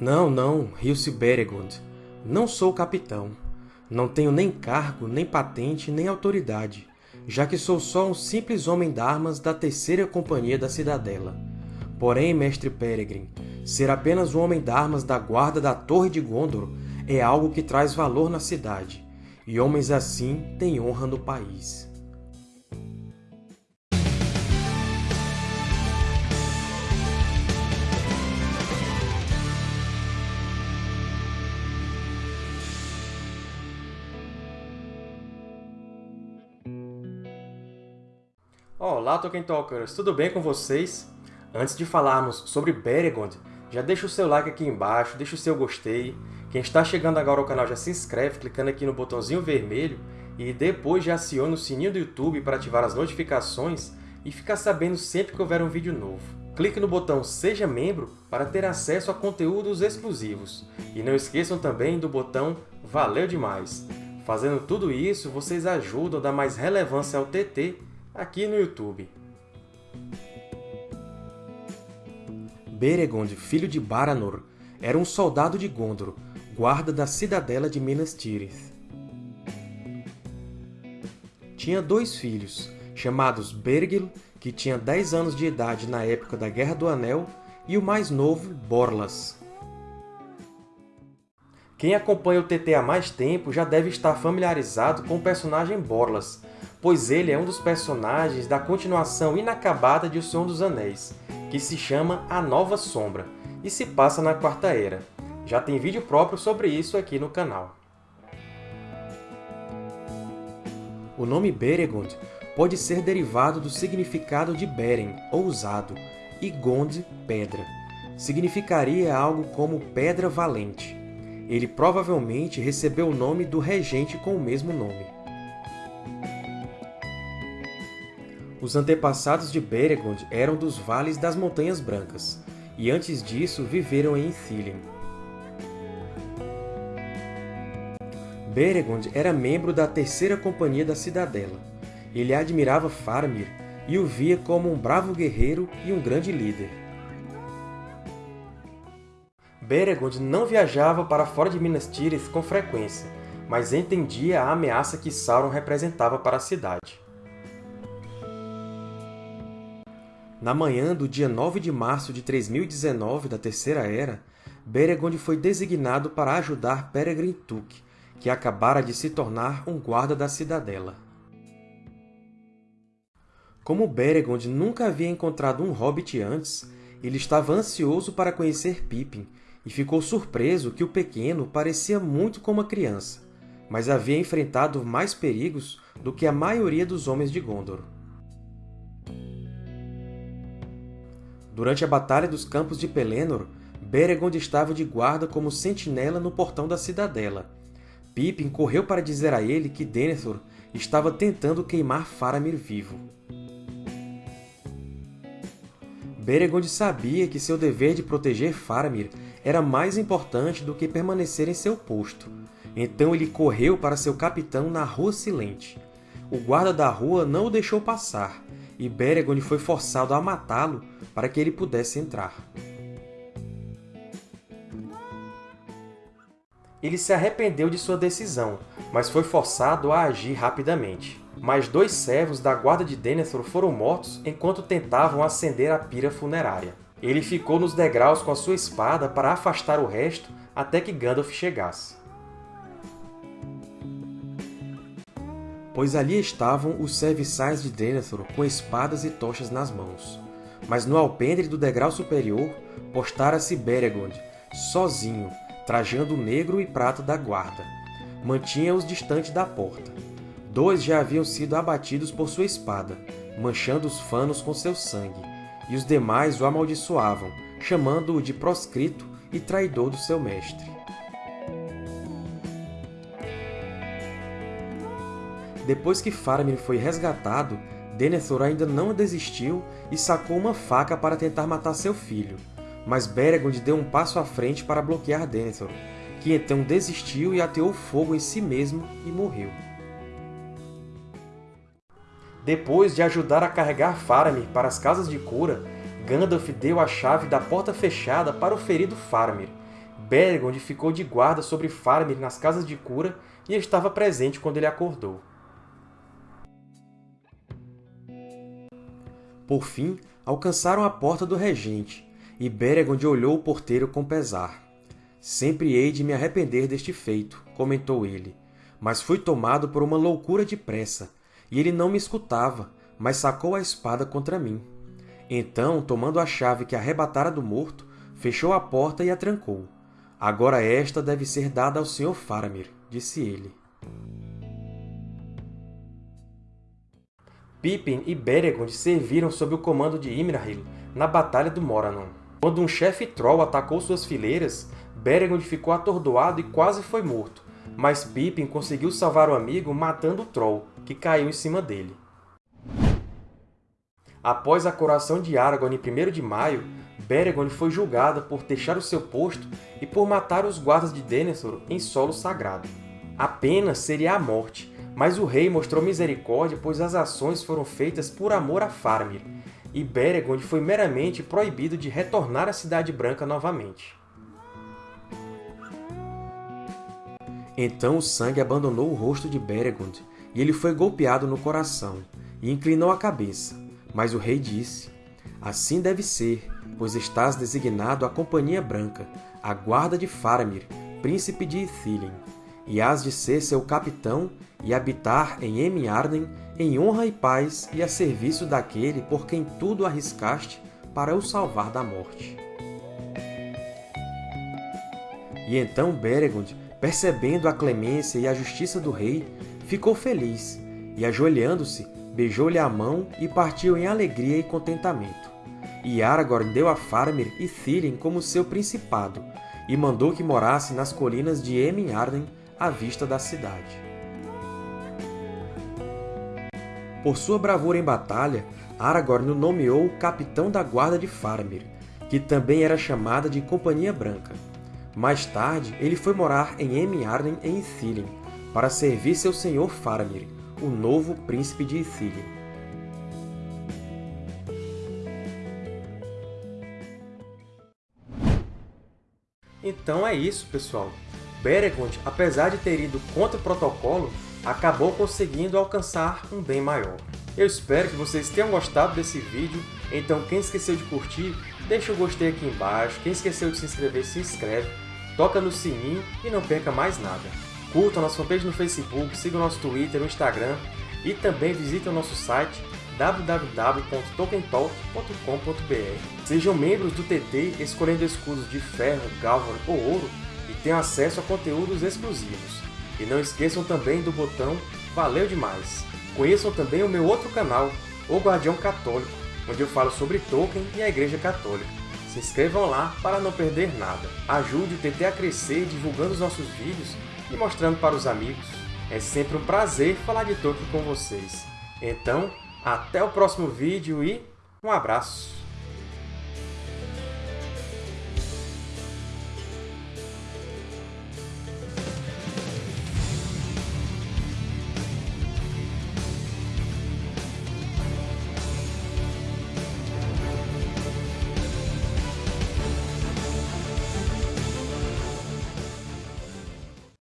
Não, não, riu-se Beregond. Não sou capitão. Não tenho nem cargo, nem patente, nem autoridade, já que sou só um simples homem d'armas da terceira companhia da Cidadela. Porém, mestre Peregrine, ser apenas um homem d'armas da guarda da Torre de Gondor é algo que traz valor na cidade, e homens assim têm honra no país. Olá, Tolkien Talkers! Tudo bem com vocês? Antes de falarmos sobre Beregond, já deixa o seu like aqui embaixo, deixa o seu gostei. Quem está chegando agora ao canal já se inscreve clicando aqui no botãozinho vermelho e depois já aciona o sininho do YouTube para ativar as notificações e ficar sabendo sempre que houver um vídeo novo. Clique no botão Seja Membro para ter acesso a conteúdos exclusivos. E não esqueçam também do botão Valeu Demais! Fazendo tudo isso, vocês ajudam a dar mais relevância ao TT aqui no YouTube. Beregond, filho de Baranor, era um soldado de Gondor, guarda da cidadela de Minas Tirith. Tinha dois filhos, chamados Bergil, que tinha 10 anos de idade na época da Guerra do Anel, e o mais novo, Borlas. Quem acompanha o TT há mais tempo já deve estar familiarizado com o personagem Borlas, pois ele é um dos personagens da continuação inacabada de O Senhor dos Anéis, que se chama A Nova Sombra, e se passa na Quarta Era. Já tem vídeo próprio sobre isso aqui no canal. O nome Beregond pode ser derivado do significado de Beren, ousado, e Gond, pedra. Significaria algo como pedra valente. Ele provavelmente recebeu o nome do regente com o mesmo nome. Os antepassados de Beregond eram dos Vales das Montanhas Brancas, e antes disso viveram em Ithilien. Beregond era membro da Terceira Companhia da Cidadela. Ele admirava Faramir e o via como um bravo guerreiro e um grande líder. Beregond não viajava para fora de Minas Tirith com frequência, mas entendia a ameaça que Sauron representava para a cidade. Na manhã do dia 9 de março de 3019 da Terceira Era, Beregond foi designado para ajudar Peregrin Took, que acabara de se tornar um guarda da cidadela. Como Beregond nunca havia encontrado um hobbit antes, ele estava ansioso para conhecer Pippin e ficou surpreso que o pequeno parecia muito como uma criança, mas havia enfrentado mais perigos do que a maioria dos homens de Gondor. Durante a Batalha dos Campos de Pelennor, Beregond estava de guarda como sentinela no portão da cidadela. Pippin correu para dizer a ele que Denethor estava tentando queimar Faramir vivo. Beregond sabia que seu dever de proteger Faramir era mais importante do que permanecer em seu posto, então ele correu para seu capitão na Rua Silente. O guarda da rua não o deixou passar, e Beregond foi forçado a matá-lo para que ele pudesse entrar. Ele se arrependeu de sua decisão, mas foi forçado a agir rapidamente. Mais dois servos da guarda de Denethor foram mortos enquanto tentavam acender a pira funerária. Ele ficou nos degraus com a sua espada para afastar o resto até que Gandalf chegasse. Pois ali estavam os serviçais de Denethor com espadas e tochas nas mãos. Mas no alpendre do degrau superior postara-se Beregond, sozinho, trajando o negro e prata da guarda. Mantinha-os distante da porta. Dois já haviam sido abatidos por sua espada, manchando os fanos com seu sangue, e os demais o amaldiçoavam, chamando-o de proscrito e traidor do seu mestre. Depois que Faramir foi resgatado, Denethor ainda não desistiu e sacou uma faca para tentar matar seu filho, mas Beregond deu um passo à frente para bloquear Denethor, que então desistiu e ateou fogo em si mesmo e morreu. Depois de ajudar a carregar Faramir para as Casas de Cura, Gandalf deu a chave da Porta Fechada para o ferido Faramir, Beregond ficou de guarda sobre Faramir nas casas de cura e estava presente quando ele acordou. Por fim, alcançaram a porta do regente, e Beregond olhou o porteiro com pesar. Sempre hei de me arrepender deste feito, comentou ele, mas fui tomado por uma loucura de pressa, e ele não me escutava, mas sacou a espada contra mim. Então, tomando a chave que arrebatara do morto, fechou a porta e a trancou. Agora esta deve ser dada ao Sr. Faramir, disse ele. Pippin e Beregond serviram sob o comando de Imrahil na Batalha do Morannon. Quando um chefe Troll atacou suas fileiras, Beregond ficou atordoado e quase foi morto, mas Pippin conseguiu salvar o amigo matando o Troll, que caiu em cima dele. Após a coroação de Aragorn em 1 de maio, Beregond foi julgado por deixar o seu posto e por matar os guardas de Denethor em solo sagrado. A pena seria a morte, mas o rei mostrou misericórdia pois as ações foram feitas por amor a Faramir, e Beregond foi meramente proibido de retornar à Cidade Branca novamente. Então o sangue abandonou o rosto de Beregond, e ele foi golpeado no coração, e inclinou a cabeça. Mas o rei disse, Assim deve ser, pois estás designado à Companhia Branca, a guarda de Faramir, príncipe de Ithilien, e hás de ser seu capitão e habitar em Emiarden em honra e paz e a serviço daquele por quem tudo arriscaste para o salvar da morte. E então Beregond, percebendo a clemência e a justiça do rei, ficou feliz, e ajoelhando-se, beijou-lhe a mão e partiu em alegria e contentamento. E Aragorn deu a Faramir e Thírin como seu principado, e mandou que morasse nas colinas de Emin-Arden, à vista da cidade. Por sua bravura em batalha, Aragorn o nomeou capitão da guarda de Faramir, que também era chamada de Companhia Branca. Mais tarde, ele foi morar em Emin-Arden em Ithilien, para servir seu senhor Faramir, o novo príncipe de Ithilien. Então é isso, pessoal. Beregond, apesar de ter ido contra o protocolo, acabou conseguindo alcançar um bem maior. Eu espero que vocês tenham gostado desse vídeo, então quem esqueceu de curtir, deixa o gostei aqui embaixo, quem esqueceu de se inscrever, se inscreve, toca no sininho e não perca mais nada. Curta a nossa fanpage no Facebook, siga o nosso Twitter, no Instagram e também visite o nosso site www.tokentalk.com.br. Sejam membros do TT escolhendo escudos de ferro, galvan ou ouro tenham acesso a conteúdos exclusivos. E não esqueçam também do botão Valeu Demais! Conheçam também o meu outro canal, O Guardião Católico, onde eu falo sobre Tolkien e a Igreja Católica. Se inscrevam lá para não perder nada. Ajude o TT a crescer divulgando os nossos vídeos e mostrando para os amigos. É sempre um prazer falar de Tolkien com vocês. Então, até o próximo vídeo e um abraço!